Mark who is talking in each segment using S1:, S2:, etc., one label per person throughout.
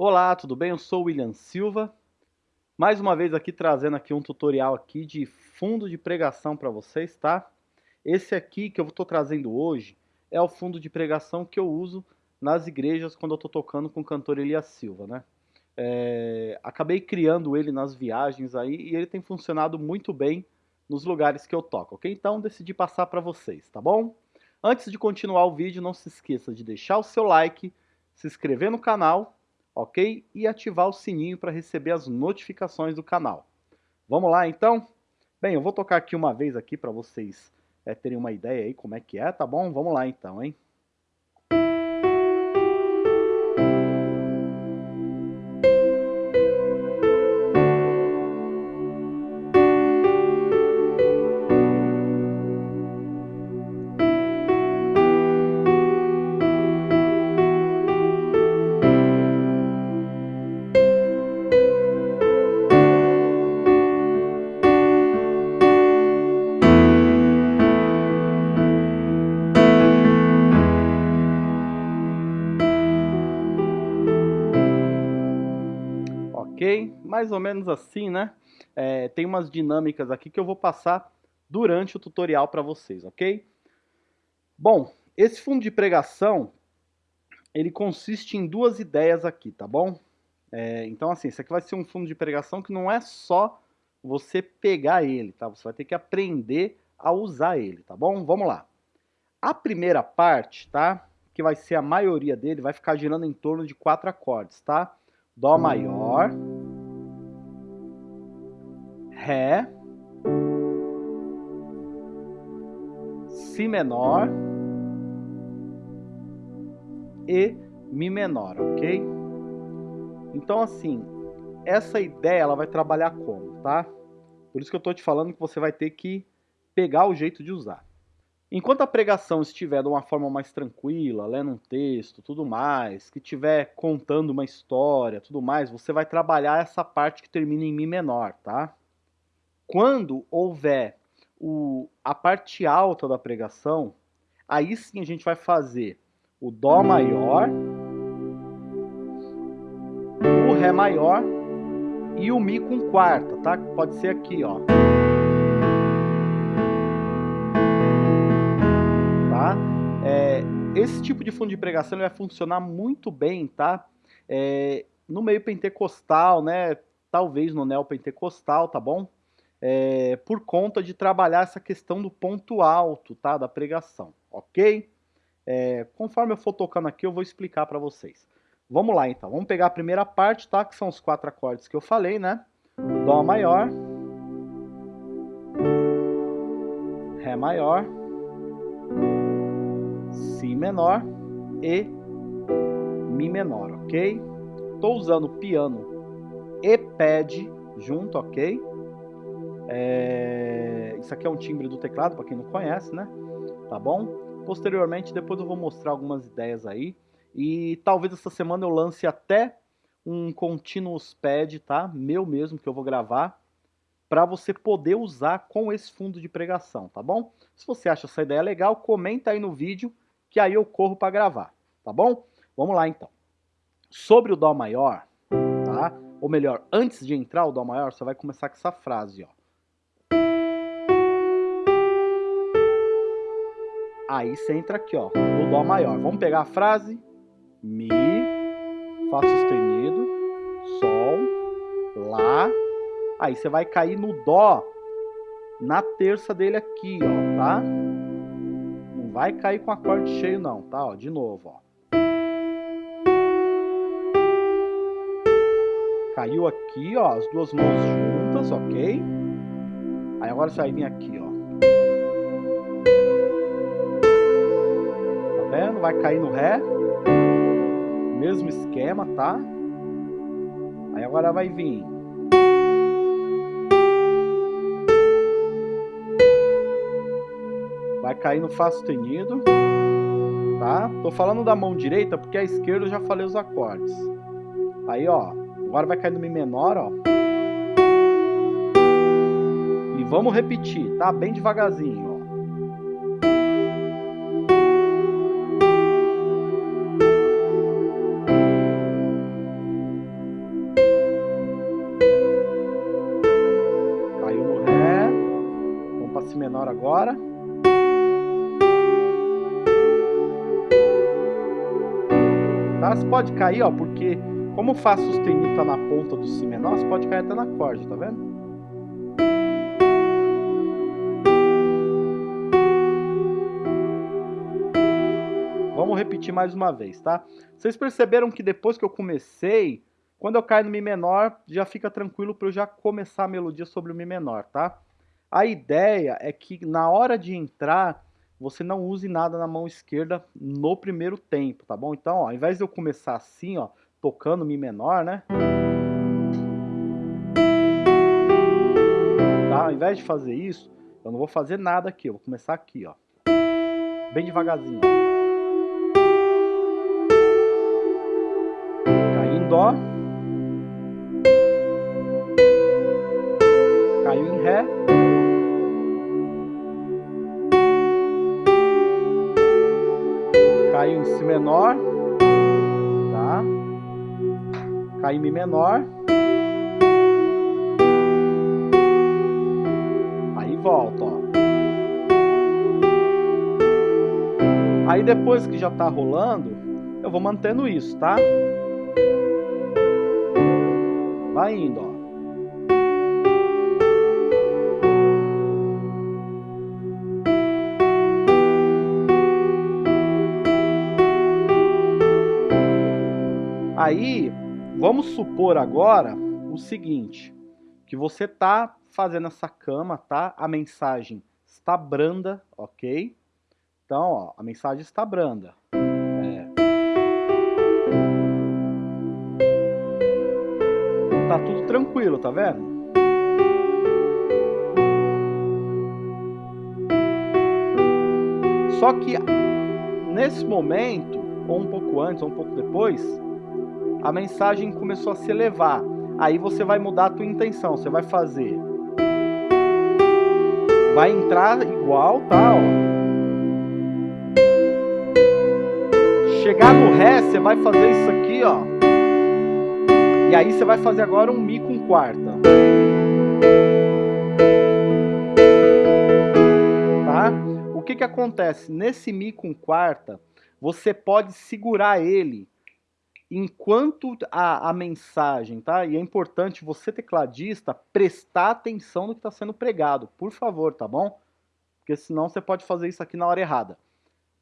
S1: Olá, tudo bem? Eu sou o William Silva. Mais uma vez aqui trazendo aqui um tutorial aqui de fundo de pregação para vocês, tá? Esse aqui que eu estou trazendo hoje é o fundo de pregação que eu uso nas igrejas quando eu estou tocando com o cantor Elias Silva, né? É, acabei criando ele nas viagens aí e ele tem funcionado muito bem nos lugares que eu toco, ok? Então decidi passar para vocês, tá bom? Antes de continuar o vídeo, não se esqueça de deixar o seu like, se inscrever no canal, ok? E ativar o sininho para receber as notificações do canal. Vamos lá então? Bem, eu vou tocar aqui uma vez aqui para vocês é, terem uma ideia aí como é que é, tá bom? Vamos lá então, hein? Mais ou menos assim, né? É, tem umas dinâmicas aqui que eu vou passar durante o tutorial para vocês, ok? Bom, esse fundo de pregação, ele consiste em duas ideias aqui, tá bom? É, então, assim, esse aqui vai ser um fundo de pregação que não é só você pegar ele, tá? Você vai ter que aprender a usar ele, tá bom? Vamos lá. A primeira parte, tá? Que vai ser a maioria dele, vai ficar girando em torno de quatro acordes, tá? Dó maior, Ré, Si menor e Mi menor, ok? Então assim, essa ideia ela vai trabalhar como, tá? Por isso que eu estou te falando que você vai ter que pegar o jeito de usar. Enquanto a pregação estiver de uma forma mais tranquila, lendo um texto, tudo mais, que estiver contando uma história, tudo mais, você vai trabalhar essa parte que termina em Mi menor, tá? Quando houver o, a parte alta da pregação, aí sim a gente vai fazer o Dó maior, o Ré maior e o Mi com quarta, tá? Pode ser aqui, ó. É, esse tipo de fundo de pregação vai funcionar muito bem, tá? É, no meio pentecostal, né? Talvez no neopentecostal, tá bom? É, por conta de trabalhar essa questão do ponto alto, tá? Da pregação, ok? É, conforme eu for tocando aqui, eu vou explicar para vocês. Vamos lá, então. Vamos pegar a primeira parte, tá? Que são os quatro acordes que eu falei, né? Dó maior. Ré maior Si menor e Mi menor, ok? Estou usando piano e pad junto, ok? É... Isso aqui é um timbre do teclado, para quem não conhece, né? Tá bom? Posteriormente, depois eu vou mostrar algumas ideias aí. E talvez essa semana eu lance até um continuous pad, tá? Meu mesmo, que eu vou gravar para você poder usar com esse fundo de pregação, tá bom? Se você acha essa ideia legal, comenta aí no vídeo que aí eu corro para gravar, tá bom? Vamos lá então. Sobre o Dó maior, tá? Ou melhor, antes de entrar o Dó maior, você vai começar com essa frase, ó. Aí você entra aqui, ó, no Dó maior. Vamos pegar a frase. Mi, Fá sustenido, Sol, Lá. Aí você vai cair no Dó na terça dele aqui, ó, tá? vai cair com acorde cheio não, tá? Ó, de novo, ó. Caiu aqui, ó, as duas mãos juntas, ok? Aí agora você vai vir aqui, ó. Vendo? Vai cair no Ré. Mesmo esquema, tá? Aí agora vai vir Vai cair no Fá sustenido, tá? Tô falando da mão direita porque a esquerda eu já falei os acordes. Aí, ó, agora vai cair no Mi menor, ó. E vamos repetir, tá? Bem devagarzinho, ó. Você pode cair, ó, porque como Fá sustenido tá na ponta do Si menor, você pode cair até na corda, tá vendo? Vamos repetir mais uma vez, tá? Vocês perceberam que depois que eu comecei, quando eu caio no Mi menor, já fica tranquilo para eu já começar a melodia sobre o Mi menor, tá? A ideia é que na hora de entrar, você não use nada na mão esquerda no primeiro tempo, tá bom? Então, ó, ao invés de eu começar assim, ó, tocando Mi menor, né? Tá? Ao invés de fazer isso, eu não vou fazer nada aqui, eu vou começar aqui, ó. Bem devagarzinho, ó. Em Dó. Si menor. Tá? Caiu em Mi menor. Aí volta, ó. Aí depois que já tá rolando, eu vou mantendo isso, tá? Vai indo, ó. Aí, vamos supor agora o seguinte, que você tá fazendo essa cama, tá? A mensagem está branda, ok? Então, ó, a mensagem está branda. É. Tá tudo tranquilo, tá vendo? Só que nesse momento, ou um pouco antes, ou um pouco depois, a mensagem começou a se elevar. Aí você vai mudar a tua intenção, você vai fazer. Vai entrar igual, tá? Ó. Chegar no Ré, você vai fazer isso aqui, ó. E aí você vai fazer agora um Mi com quarta. Tá? O que que acontece? Nesse Mi com quarta, você pode segurar ele enquanto a, a mensagem, tá? E é importante você, tecladista, prestar atenção no que está sendo pregado, por favor, tá bom? Porque senão você pode fazer isso aqui na hora errada.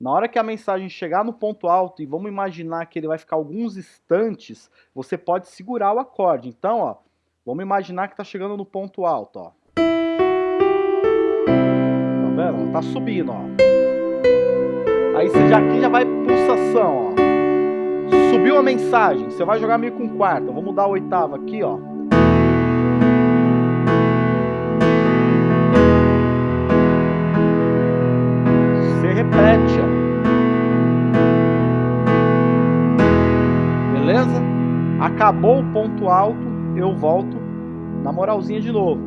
S1: Na hora que a mensagem chegar no ponto alto, e vamos imaginar que ele vai ficar alguns instantes, você pode segurar o acorde. Então, ó, vamos imaginar que está chegando no ponto alto, ó. Tá vendo? Tá subindo, ó. Aí você já aqui já vai pulsação, ó. Subiu a mensagem, você vai jogar meio com quarta. Vou mudar a oitava aqui, ó. Você repete, ó. Beleza? Acabou o ponto alto, eu volto na moralzinha de novo.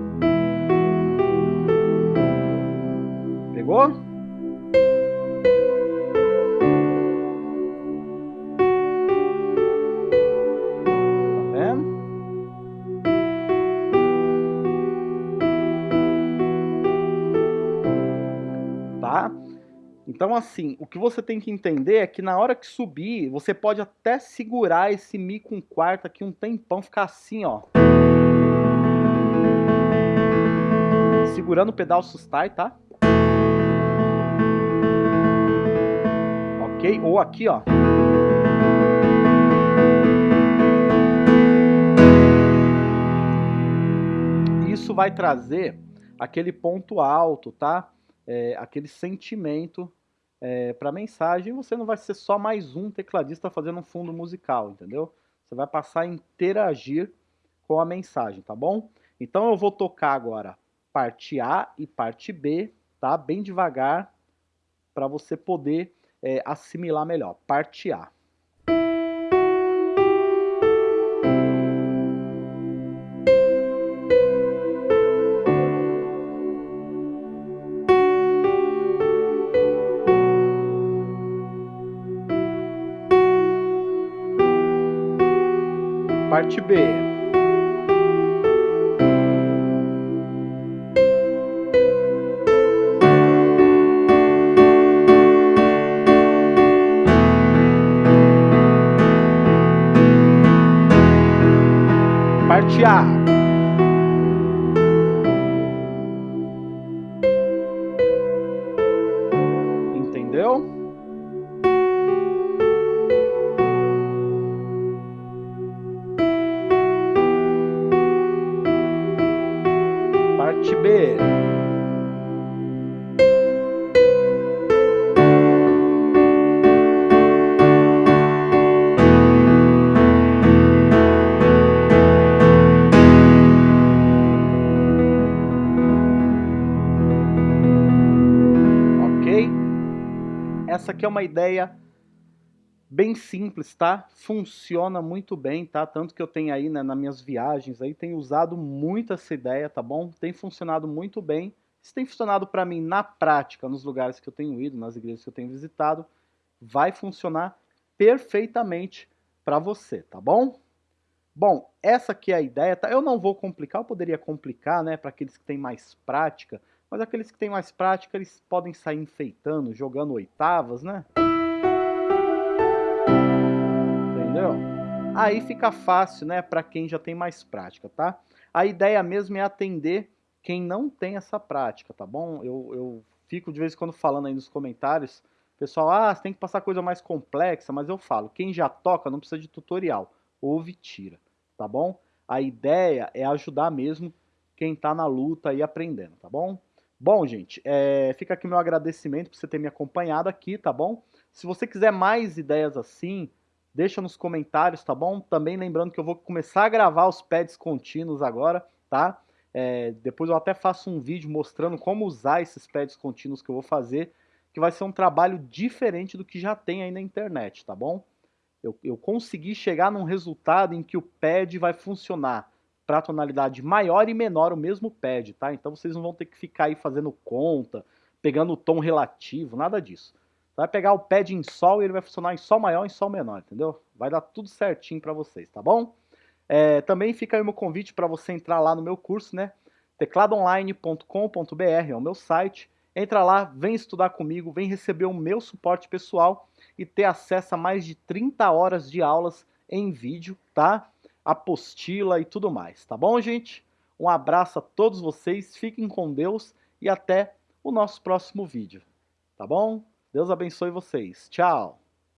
S1: Pegou? Então, assim, o que você tem que entender é que na hora que subir, você pode até segurar esse Mi com quarta aqui um tempão, ficar assim, ó. Segurando o pedal sustai, tá? Ok? Ou aqui, ó. Isso vai trazer aquele ponto alto, tá? É, aquele sentimento é, para mensagem, você não vai ser só mais um tecladista fazendo um fundo musical, entendeu? Você vai passar a interagir com a mensagem, tá bom? Então eu vou tocar agora parte A e parte B, tá? Bem devagar, para você poder é, assimilar melhor. Parte A. parte B. Parte A. B. Essa aqui é uma ideia bem simples, tá? Funciona muito bem, tá? Tanto que eu tenho aí, né, nas minhas viagens aí, tenho usado muito essa ideia, tá bom? Tem funcionado muito bem. Se tem funcionado para mim na prática, nos lugares que eu tenho ido, nas igrejas que eu tenho visitado, vai funcionar perfeitamente para você, tá bom? Bom, essa aqui é a ideia, tá? Eu não vou complicar, eu poderia complicar, né, para aqueles que têm mais prática, mas aqueles que têm mais prática, eles podem sair enfeitando, jogando oitavas, né? Entendeu? Aí fica fácil, né, para quem já tem mais prática, tá? A ideia mesmo é atender quem não tem essa prática, tá bom? Eu, eu fico de vez em quando falando aí nos comentários, pessoal, ah, você tem que passar coisa mais complexa, mas eu falo, quem já toca não precisa de tutorial, ouve tira, tá bom? A ideia é ajudar mesmo quem está na luta e aprendendo, tá bom? Bom, gente, é, fica aqui meu agradecimento por você ter me acompanhado aqui, tá bom? Se você quiser mais ideias assim, deixa nos comentários, tá bom? Também lembrando que eu vou começar a gravar os pads contínuos agora, tá? É, depois eu até faço um vídeo mostrando como usar esses pads contínuos que eu vou fazer, que vai ser um trabalho diferente do que já tem aí na internet, tá bom? Eu, eu consegui chegar num resultado em que o pad vai funcionar para tonalidade maior e menor o mesmo pad, tá? Então vocês não vão ter que ficar aí fazendo conta, pegando o tom relativo, nada disso. Vai pegar o pad em sol e ele vai funcionar em sol maior e em sol menor, entendeu? Vai dar tudo certinho para vocês, tá bom? É, também fica aí o meu convite para você entrar lá no meu curso, né? tecladoonline.com.br é o meu site. Entra lá, vem estudar comigo, vem receber o meu suporte pessoal e ter acesso a mais de 30 horas de aulas em vídeo, tá? apostila e tudo mais, tá bom, gente? Um abraço a todos vocês, fiquem com Deus e até o nosso próximo vídeo, tá bom? Deus abençoe vocês. Tchau!